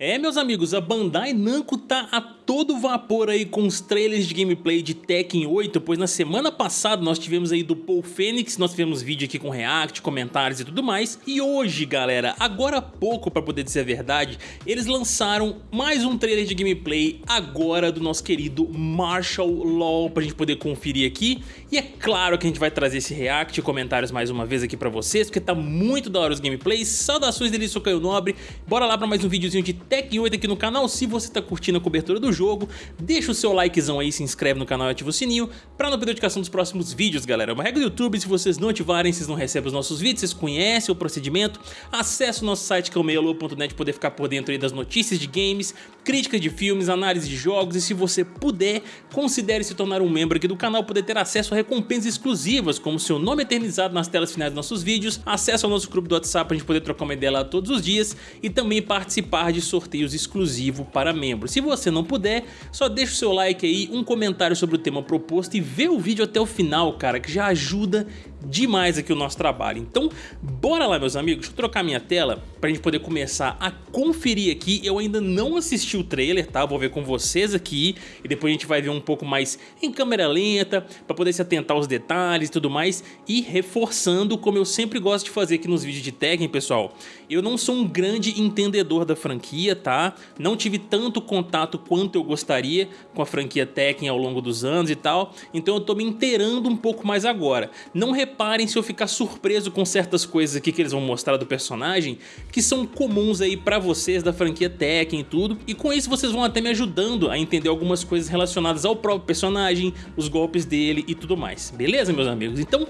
É, meus amigos, a Bandai Namco tá a todo vapor aí com os trailers de gameplay de Tekken 8, pois na semana passada nós tivemos aí do Paul Phoenix, nós tivemos vídeo aqui com react, comentários e tudo mais, e hoje, galera, agora há pouco pra poder dizer a verdade, eles lançaram mais um trailer de gameplay agora do nosso querido Martial Law pra gente poder conferir aqui, e é claro que a gente vai trazer esse react e comentários mais uma vez aqui pra vocês, porque tá muito da hora os gameplays, saudações dele, sou Caio Nobre, bora lá pra mais um videozinho de Tekken 8 aqui no canal. Se você tá curtindo a cobertura do jogo, deixa o seu likezão aí, se inscreve no canal e ativa o sininho pra não perder a notificação dos próximos vídeos, galera. É uma regra do YouTube, se vocês não ativarem, vocês não recebem os nossos vídeos, vocês conhecem o procedimento. Acesse o nosso site que é o meialô.net poder ficar por dentro aí das notícias de games, críticas de filmes, análise de jogos e se você puder, considere se tornar um membro aqui do canal, poder ter acesso a recompensas exclusivas, como seu nome eternizado nas telas finais dos nossos vídeos, acesso ao nosso grupo do WhatsApp pra gente poder trocar uma ideia lá todos os dias e também participar de sorteios exclusivo para membros. Se você não puder, só deixa o seu like aí, um comentário sobre o tema proposto e vê o vídeo até o final, cara, que já ajuda demais aqui o nosso trabalho. Então, bora lá, meus amigos, deixa eu trocar minha tela pra gente poder começar a conferir aqui. Eu ainda não assisti o trailer, tá? Vou ver com vocês aqui e depois a gente vai ver um pouco mais em câmera lenta pra poder se atentar aos detalhes e tudo mais e reforçando, como eu sempre gosto de fazer aqui nos vídeos de Tekken, pessoal, eu não sou um grande entendedor da franquia, tá? Não tive tanto contato quanto eu gostaria com a franquia Tekken ao longo dos anos e tal, então eu tô me inteirando um pouco mais agora. Não reparem se eu ficar surpreso com certas coisas aqui que eles vão mostrar do personagem, que são comuns aí pra vocês da franquia Tekken e tudo, e com isso vocês vão até me ajudando a entender algumas coisas relacionadas ao próprio personagem, os golpes dele e tudo mais, beleza meus amigos? Então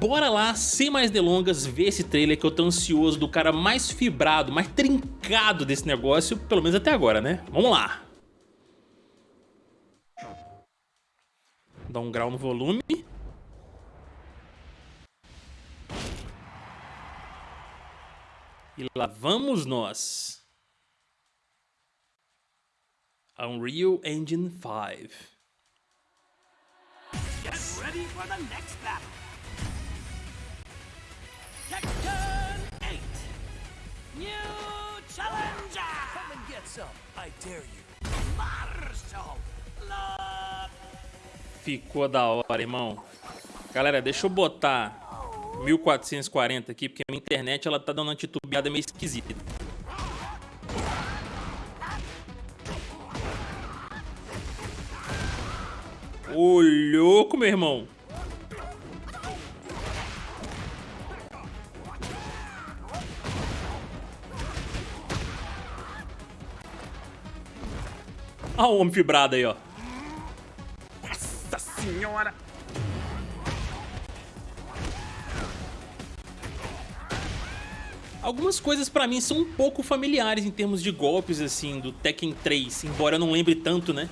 bora lá, sem mais delongas, ver esse trailer que eu tô ansioso do cara mais fibrado, mais trincado desse negócio, pelo menos até agora, né? Vamos lá! Dá um grau no volume. E lá vamos nós. Unreal Engine 5. Get ready for the next battle. Tekken 8. New challenger. Come and get some. I dare you. Marshall Law. Ficou da hora, irmão. Galera, deixa eu botar 1440 aqui, porque a minha internet ela tá dando uma titubeada meio esquisita. Ô, louco, meu irmão. Olha o homem fibrado aí, ó. Nossa senhora. Algumas coisas pra mim são um pouco familiares em termos de golpes, assim, do Tekken 3, embora eu não lembre tanto, né?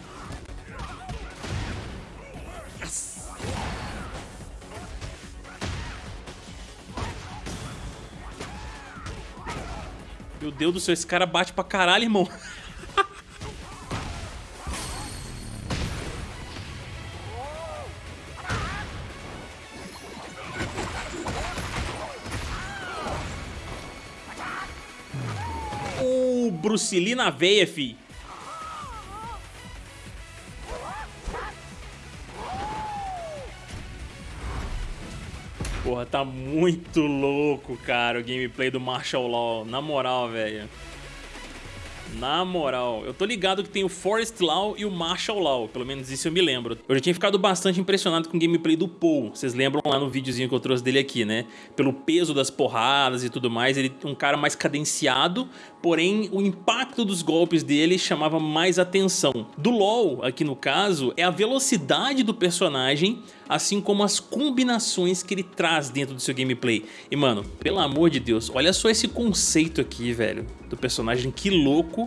Meu Deus do céu, esse cara bate pra caralho, irmão. Bruce na veia, fi. Porra, tá muito louco, cara, o gameplay do Martial Law. Na moral, velho. Na moral, eu tô ligado que tem o Forest Law e o Martial Law, pelo menos isso eu me lembro. Eu já tinha ficado bastante impressionado com o gameplay do Paul, vocês lembram lá no videozinho que eu trouxe dele aqui, né? Pelo peso das porradas e tudo mais, ele é um cara mais cadenciado, porém o impacto dos golpes dele chamava mais atenção. Do LoL, aqui no caso, é a velocidade do personagem, assim como as combinações que ele traz dentro do seu gameplay. E mano, pelo amor de Deus, olha só esse conceito aqui, velho, do personagem, que louco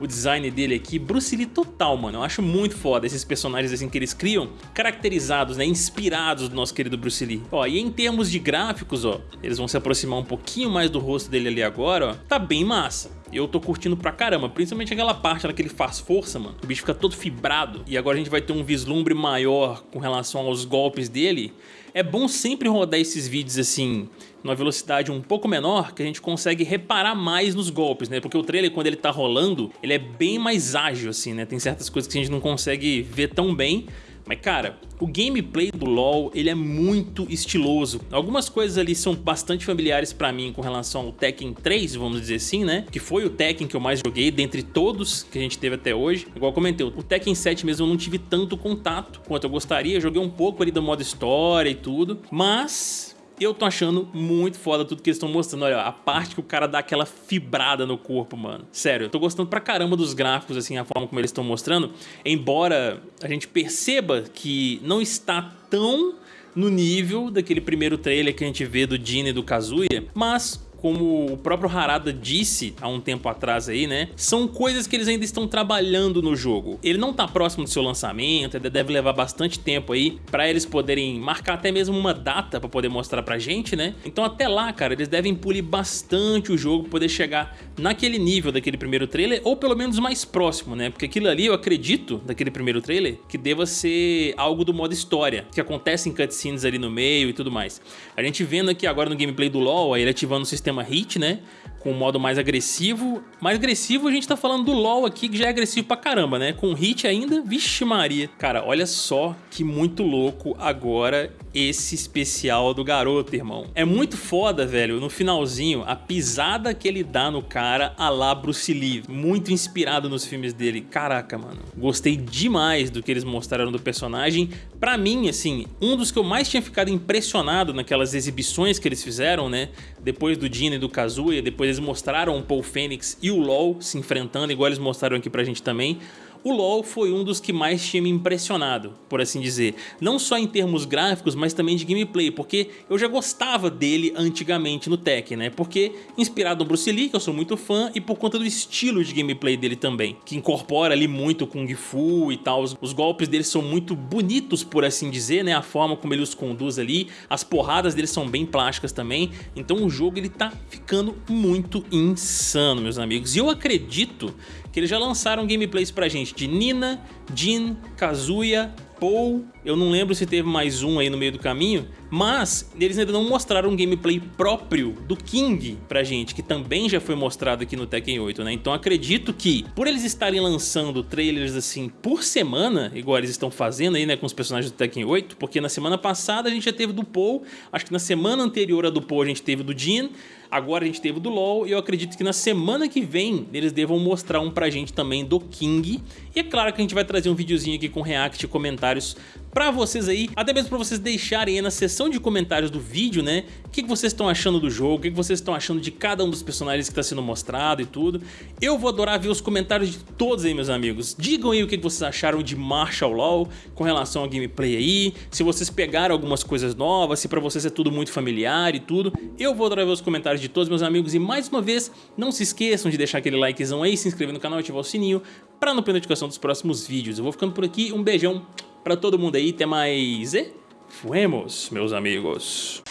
o design dele aqui, Bruce Lee total, mano. Eu acho muito foda esses personagens assim que eles criam, caracterizados, né, inspirados do nosso querido Bruce Lee. Ó, e em termos de gráficos, ó, eles vão se aproximar um pouquinho mais do rosto dele ali agora, ó, tá bem massa. eu tô curtindo pra caramba, principalmente aquela parte lá que ele faz força, mano. O bicho fica todo fibrado e agora a gente vai ter um vislumbre maior com relação aos golpes dele. É bom sempre rodar esses vídeos assim, numa velocidade um pouco menor, que a gente consegue reparar mais nos golpes, né? Porque o trailer, quando ele tá rolando, ele é bem mais ágil, assim, né? Tem certas coisas que a gente não consegue ver tão bem, mas cara, o gameplay do LoL ele é muito estiloso. Algumas coisas ali são bastante familiares pra mim com relação ao Tekken 3, vamos dizer assim, né? Que foi o Tekken que eu mais joguei dentre todos que a gente teve até hoje. Igual eu comentei, o Tekken 7 mesmo eu não tive tanto contato quanto eu gostaria. Joguei um pouco ali do modo história e tudo, mas eu tô achando muito foda tudo que eles estão mostrando. Olha, a parte que o cara dá aquela fibrada no corpo, mano. Sério, eu tô gostando pra caramba dos gráficos, assim, a forma como eles estão mostrando. Embora a gente perceba que não está tão no nível daquele primeiro trailer que a gente vê do Dini e do Kazuya, mas como o próprio Harada disse há um tempo atrás aí, né? São coisas que eles ainda estão trabalhando no jogo. Ele não tá próximo do seu lançamento, ainda deve levar bastante tempo aí para eles poderem marcar até mesmo uma data para poder mostrar pra gente, né? Então até lá, cara, eles devem polir bastante o jogo pra poder chegar naquele nível daquele primeiro trailer, ou pelo menos mais próximo, né? Porque aquilo ali, eu acredito, daquele primeiro trailer, que deva ser algo do modo história, que acontece em cutscenes ali no meio e tudo mais. A gente vendo aqui agora no gameplay do LoL, ele ativando o sistema sistema hit, né? Com o modo mais agressivo. Mais agressivo a gente tá falando do LoL aqui, que já é agressivo pra caramba, né? Com hit ainda, vixe Maria. Cara, olha só que muito louco agora esse especial do garoto, irmão. É muito foda, velho, no finalzinho, a pisada que ele dá no cara a lá Bruce Lee. Muito inspirado nos filmes dele. Caraca, mano. Gostei demais do que eles mostraram do personagem. Pra mim, assim, um dos que eu mais tinha ficado impressionado naquelas exibições que eles fizeram, né? Depois do Dino e do Kazuya, depois eles mostraram o Paul Fênix e o LoL se enfrentando, igual eles mostraram aqui pra gente também o LoL foi um dos que mais tinha me impressionado, por assim dizer. Não só em termos gráficos, mas também de gameplay, porque eu já gostava dele antigamente no Tekken, né? Porque inspirado no Bruce Lee, que eu sou muito fã, e por conta do estilo de gameplay dele também, que incorpora ali muito Kung Fu e tal. Os, os golpes dele são muito bonitos, por assim dizer, né? A forma como ele os conduz ali, as porradas dele são bem plásticas também. Então o jogo ele tá ficando muito insano, meus amigos. E eu acredito eles já lançaram gameplays pra gente de Nina, Jin, Kazuya, Paul, eu não lembro se teve mais um aí no meio do caminho, mas eles ainda não mostraram um gameplay próprio do King pra gente, que também já foi mostrado aqui no Tekken 8, né? Então acredito que, por eles estarem lançando trailers assim por semana, igual eles estão fazendo aí, né, com os personagens do Tekken 8, porque na semana passada a gente já teve do Paul, acho que na semana anterior a do Paul a gente teve do Jin, Agora a gente teve do LoL e eu acredito que na semana que vem eles devam mostrar um pra gente também do King. E é claro que a gente vai trazer um videozinho aqui com react e comentários pra vocês aí, até mesmo pra vocês deixarem aí na seção de comentários do vídeo, né, o que, vocês estão achando do jogo, o que, vocês estão achando de cada um dos personagens que está sendo mostrado e tudo. Eu vou adorar ver os comentários de todos aí, meus amigos. Digam aí o que, vocês acharam de Marshall Law com relação ao gameplay aí, se vocês pegaram algumas coisas novas, se pra vocês é tudo muito familiar e tudo. Eu vou adorar ver os comentários de todos meus amigos e mais uma vez, não se esqueçam de deixar aquele likezão aí, se inscrever no canal e ativar o sininho para não perder notificação dos próximos vídeos. Eu vou ficando por aqui, um beijão pra todo mundo aí, até mais e fuemos, meus amigos.